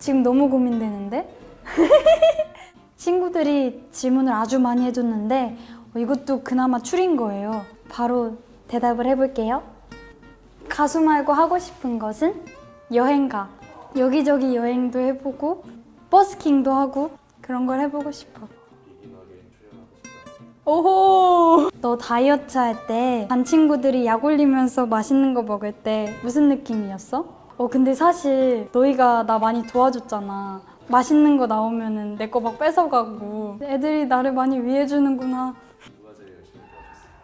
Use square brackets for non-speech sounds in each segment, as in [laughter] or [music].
지금 너무 고민되는데? [laughs] 친구들이 질문을 아주 많이 해줬는데 어, 이것도 그나마 추린 거예요. 바로 대답을 해볼게요. 가수 말고 하고 싶은 것은 여행가. 여기저기 여행도 해보고 버스킹도 하고 그런 걸 해보고 싶어. 오호! 너 다이어트 할 때 반 친구들이 약 올리면서 맛있는 거 먹을 때 무슨 느낌이었어? 어 근데 사실 너희가 나 많이 도와줬잖아. 맛있는 거 나오면 은 내 거 막 뺏어가고 애들이 나를 많이 위해주는구나.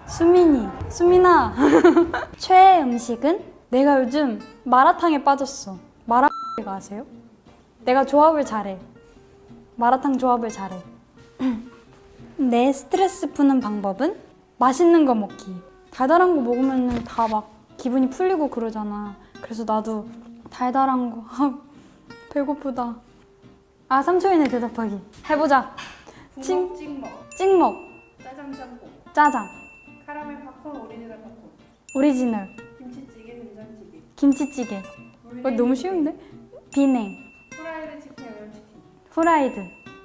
수민이, 수민아. [laughs] 최애 음식은? 내가 요즘 마라탕에 빠졌어. 마라탕 아세요? 내가 조합을 잘해. 마라탕 조합을 잘해. [clears throat] 내 스트레스 푸는 방법은? 맛있는 거 먹기. 달달한 거 먹으면 다 막 기분이 풀리고 그러잖아. 그래서 나도 달달한 거. 아, [laughs] 배고프다. 아, 3초 이내 대답하기. 해보자. 칭- 부먹 찍먹, 찍먹, 짜장 짬뽕, 짜장, 카라멜 팝콘, 오리지널 팝콘, 오리지널, 김치찌개, 된장찌개, 김치찌개. 어, 너무 쉬운데? 비냉, 프라이드 치킨, 양념치킨, 후라이드,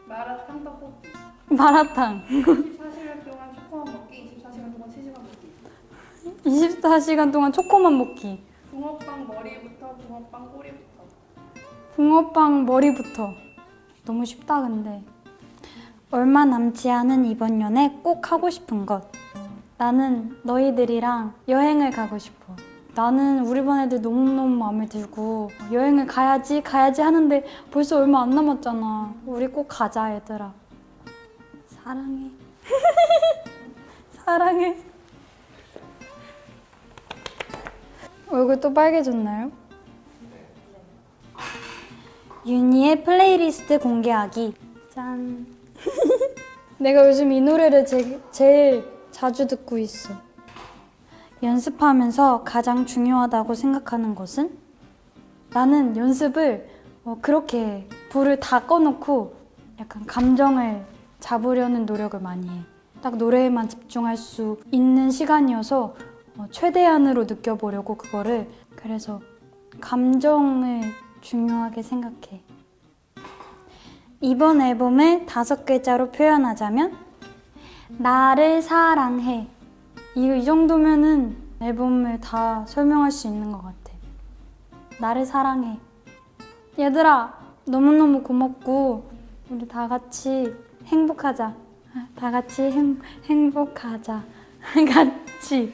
마라탕 떡볶이, 마라탕. 24시간 동안 초코만 먹기, 24시간 동안 치즈만 먹기, 24시간 동안 초코만 먹기. 붕어빵 머리부터 붕어빵 꼬리부터, 붕어빵 머리부터. 너무 쉽다 근데. 얼마 남지 않은 이번 연애 꼭 하고 싶은 것. 나는 너희들이랑 여행을 가고 싶어. 나는 우리 반 애들 너무너무 마음에 들고 여행을 가야지 가야지 하는데 벌써 얼마 안 남았잖아. 우리 꼭 가자 얘들아. 사랑해. [laughs] 사랑해. 얼굴 또 빨개졌나요? 윤희의 플레이리스트 공개하기. 짠. [laughs] 내가 요즘 이 노래를 제, 제일 자주 듣고 있어. 연습하면서 가장 중요하다고 생각하는 것은? 나는 연습을 어, 그렇게 불을 다 꺼놓고 약간 감정을 잡으려는 노력을 많이 해. 딱 노래에만 집중할 수 있는 시간이어서 어, 최대한으로 느껴보려고 그거를 그래서 감정을 중요하게 생각해. 이번 앨범을 다섯 글자로 표현하자면 나를 사랑해. 이, 이 정도면은 앨범을 다 설명할 수 있는 것 같아. 나를 사랑해. 얘들아, 너무너무 고맙고 우리 다 같이 행복하자. 다 같이 행, 행복하자. [laughs] 같이.